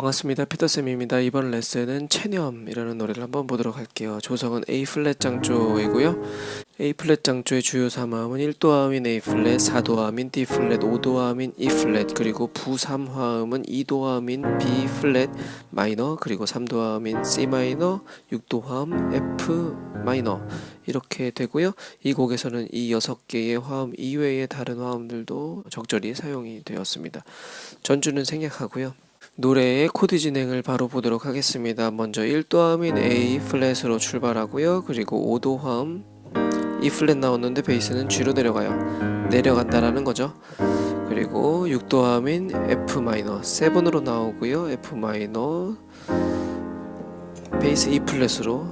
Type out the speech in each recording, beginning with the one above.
반갑습니다. 피터쌤입니다. 이번 레슨은 체념이라는 노래를 한번 보도록 할게요. 조성은 A 플랫 장조이고요. A 플랫 장조의 주요 3화음은 1도화음인 A 플랫, 4도화음인 D 플랫, 5도화음인 E 플랫, 그리고 부 3화음은 2도화음인 B 플랫 마이너, 그리고 3도화음인 C 마이너, 6도화음 F 마이너 이렇게 되고요. 이 곡에서는 이 6개의 화음 이외의 다른 화음들도 적절히 사용이 되었습니다. 전주는 생략하고요. 노래의 코드 진행을 바로 보도록 하겠습니다. 먼저 1도화음인 A 플랫으로 출발하고요. 그리고 5도화음 E 플랫 나오는데 베이스는 G로 내려가요. 내려간다라는 거죠. 그리고 6도화음인 F 마이너 7으로 나오고요. F 마이너 베이스 E 플랫으로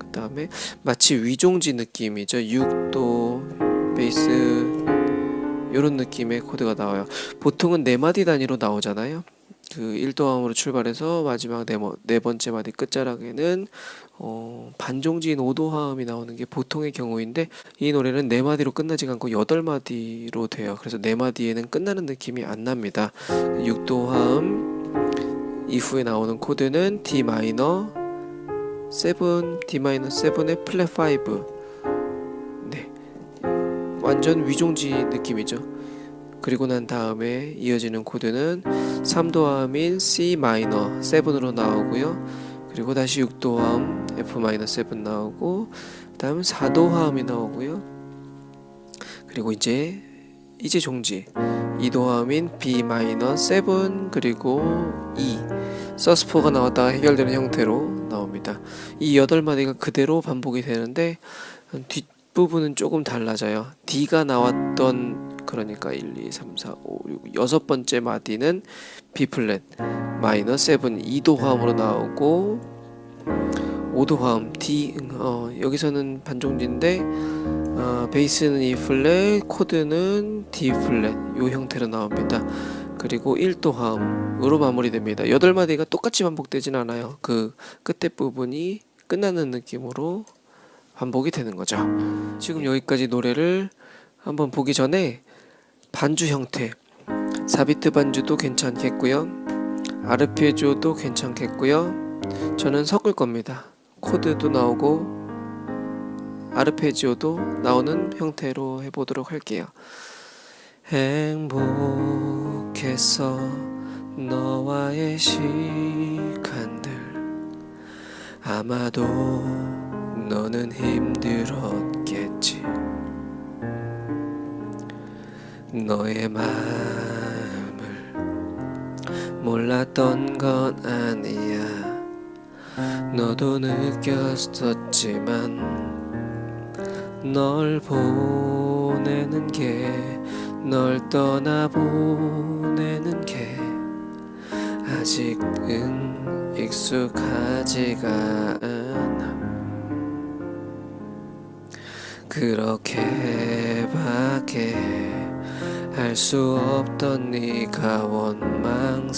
그 다음에 마치 위종지 느낌이죠. 6도 베이스 이런 느낌의 코드가 나와요. 보통은 네 마디 단위로 나오잖아요. 그 1도함으로 출발해서 마지막 네, 네 번째 마디 끝자락에는 어, 반종지인 5도화음이 나오는 게 보통의 경우인데 이 노래는 네 마디로 끝나지 않고 8마디로 돼요. 그래서 네 마디에는 끝나는 느낌이 안 납니다. 6도화음 이후에 나오는 코드는 D 마이너 7, D 마이너 7의 플랫 5 네. 완전 위종지 느낌이죠. 그리고 난 다음에 이어지는 코드는 3도함인 C 마이너 7으로 나오고요. 그리고 다시 6도함 F 마이너 7 나오고 그 다음 4도함이 나오고요. 그리고 이제 이제 종지 2도함인 B 마이너 7 그리고 E 서스포가 나왔다가 해결되는 형태로 나옵니다. 이 8마디가 그대로 반복이 되는데 뒷부분은 조금 달라져요. D가 나왔던 그러니까 1, 2, 3, 4, 5, 6 여섯 번째 마디는 B 플랫 마이너 7 2도 화음으로 나오고 5도 화음 D 어, 여기서는 반종지인데 어, 베이스는 E 플랫 코드는 D 플랫 요 형태로 나옵니다. 그리고 1도 화음으로 마무리됩니다. 8마디가 똑같이 반복되진 않아요. 그 끝에 부분이 끝나는 느낌으로 반복이 되는 거죠. 지금 여기까지 노래를 한번 보기 전에 반주 형태. 4비트 반주도 괜찮겠고요. 아르페지오도 괜찮겠고요. 저는 섞을 겁니다. 코드도 나오고 아르페지오도 나오는 형태로 해보도록 할게요. 행복했어 너와의 시간들. 아마도 너는 힘들었 너의 마음을 몰랐던 건 아니야. 너도 느꼈었지만 널 보내는 게 널 떠나보내는 게 아직은 익숙하지가 않아. 그렇게밖에 할 수 없던 네가 원망스러워.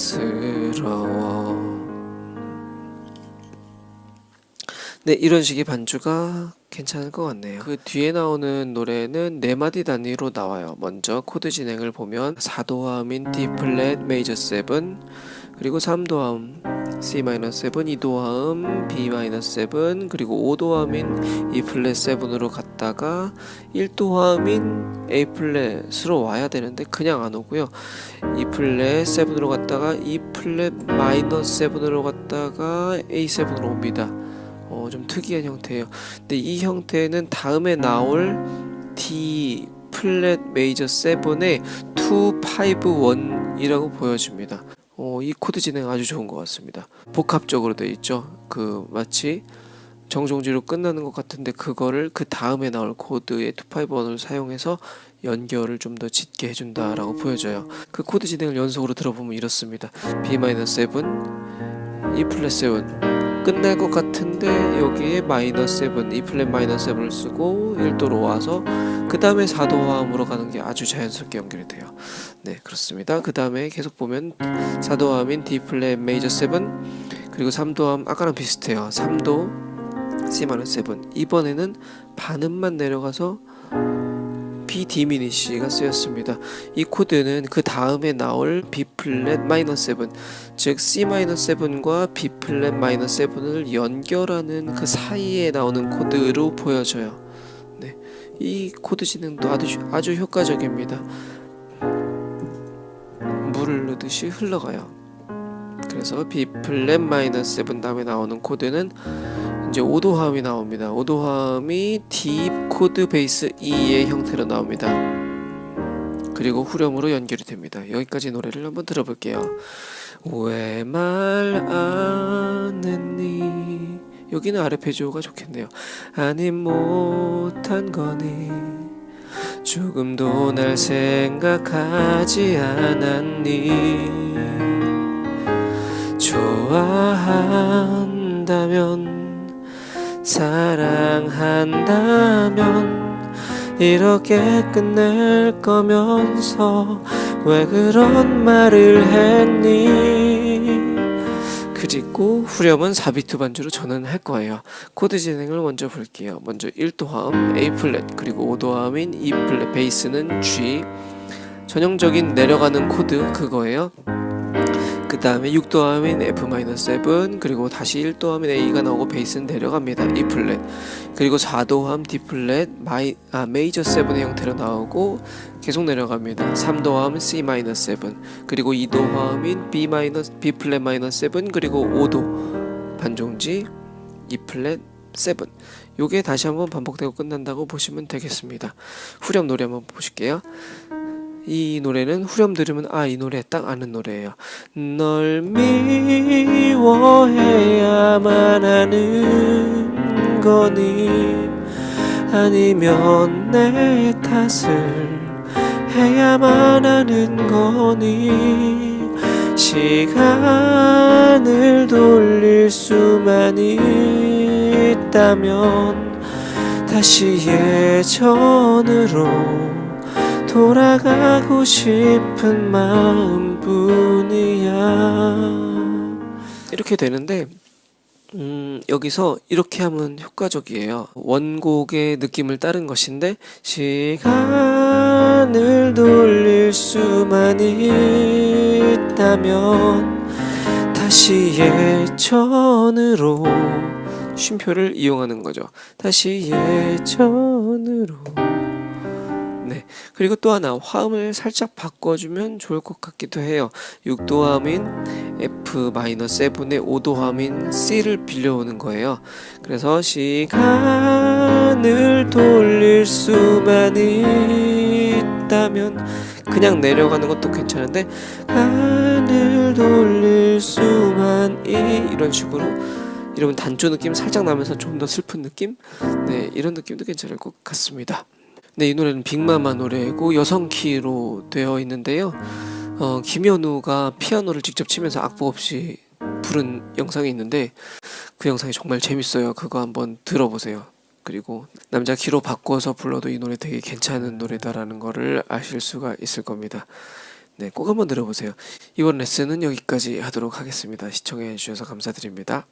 네 이런 식의 반주가 괜찮을 것 같네요. 그 뒤에 나오는 노래는 네 마디 단위로 나와요. 먼저 코드 진행을 보면 4도화음인 D 플랫 메이저 7 그리고 3도화음 C-7, 2도화음 B-7 그리고 5도화음인 E 플랫 7으로 갔다가 1도화음인 A 플랫으로 와야 되는데 그냥 안 오고요. E 플랫 7으로 갔다가 E 플랫 마이너 7으로 갔다가 A7으로 옵니다. 어, 좀 특이한 형태예요. 근데 이 형태는 다음에 나올 D 플랫 메이저 7의 251이라고 보여집니다 어, 이 코드 진행 아주 좋은 것 같습니다. 복합적으로 되어 있죠. 그 마치 정종지로 끝나는 것 같은데 그거를 그 다음에 나올 코드의 251을 사용해서 연결을 좀 더 짙게 해준다라고 보여져요. 그 코드 진행을 연속으로 들어보면 이렇습니다. B-7, E 플랫 7 끝날 것 같은데 여기에 마이너 7, E 플랫 마이너 7을 쓰고 1도로 와서 그 다음에 4도 화음으로 가는 게 아주 자연스럽게 연결이 돼요. 네 그렇습니다. 그 다음에 계속 보면 4도 화음인 D 플랫 메이저 7 그리고 3도 화음 아까랑 비슷해요. 3도 C 마이너 7 이번에는 반음만 내려가서 B B 디미니시가 쓰였습니다. 이 코드는 그 다음에 나올 B 플랫 마이너 7, 즉 C 마이너 7과 B 플랫 마이너 7을 연결하는 그 사이에 나오는 코드로 보여져요. 네, 이 코드 진행도 아주 아주 효과적입니다. 물을 넣듯이 흘러가요. 그래서 B 플랫 마이너 7 다음에 나오는 코드는 이제 오도화음이 나옵니다. 오도화음이 D 코드 베이스 E의 형태로 나옵니다. 그리고 후렴으로 연결이 됩니다. 여기까지 노래를 한번 들어볼게요. 왜 말 안 했니? 여기는 아르페지오가 좋겠네요. 아니 못한 거니? 조금도 날 생각하지 않았니? 좋아한다면 사랑한다면 이렇게 끝낼 거면서 왜 그런 말을 했니? 그리고 후렴은 4비트 반주로 저는 할 거예요. 코드 진행을 먼저 볼게요. 먼저 1도화음 A 플랫 그리고 5도화음인 E 플랫 베이스는 G. 전형적인 내려가는 코드 그거예요 그 다음에 6도함인 F-7 그리고 다시 1도함인 A가 나오고 베이스는 내려갑니다. E 플랫. 그리고 4도함 D 플랫 마이, 아, 메이저 7의 형태로 나오고 계속 내려갑니다. 3도함 C-7 그리고 2도함인 B, B 플랫 마이너 7 그리고 5도 반종지 E 플랫 7 요게 다시 한번 반복되고 끝난다고 보시면 되겠습니다. 후렴 노래 한번 보실게요 이 노래는 후렴 들으면 아 이 노래 딱 아는 노래예요. 널 미워해야만 하는 거니 아니면 내 탓을 해야만 하는 거니 시간을 돌릴 수만 있다면 다시 예전으로 돌아가고 싶은 마음뿐이야. 이렇게 되는데 음, 여기서 이렇게 하면 효과적이에요. 원곡의 느낌을 따른 것인데 시간을 돌릴 수만 있다면 다시 예전으로 쉼표를 이용하는 거죠. 다시 예전으로 네. 그리고 또 하나 화음을 살짝 바꿔주면 좋을 것 같기도 해요. 6도함인 F-7의 5도함인 C를 빌려오는 거예요. 그래서 시간을 돌릴 수만 있다면 그냥 내려가는 것도 괜찮은데 하늘 돌릴 수만 이 이런 식으로 이러면 단조 느낌 살짝 나면서 좀 더 슬픈 느낌? 네, 이런 느낌도 괜찮을 것 같습니다. 네, 이 노래는 빅마마 노래고 여성 키로 되어 있는데요. 어, 김현우가 피아노를 직접 치면서 악보 없이 부른 영상이 있는데 그 영상이 정말 재밌어요. 그거 한번 들어보세요. 그리고 남자 키로 바꿔서 불러도 이 노래 되게 괜찮은 노래다라는 거를 아실 수가 있을 겁니다. 네, 꼭 한번 들어보세요. 이번 레슨은 여기까지 하도록 하겠습니다. 시청해 주셔서 감사드립니다.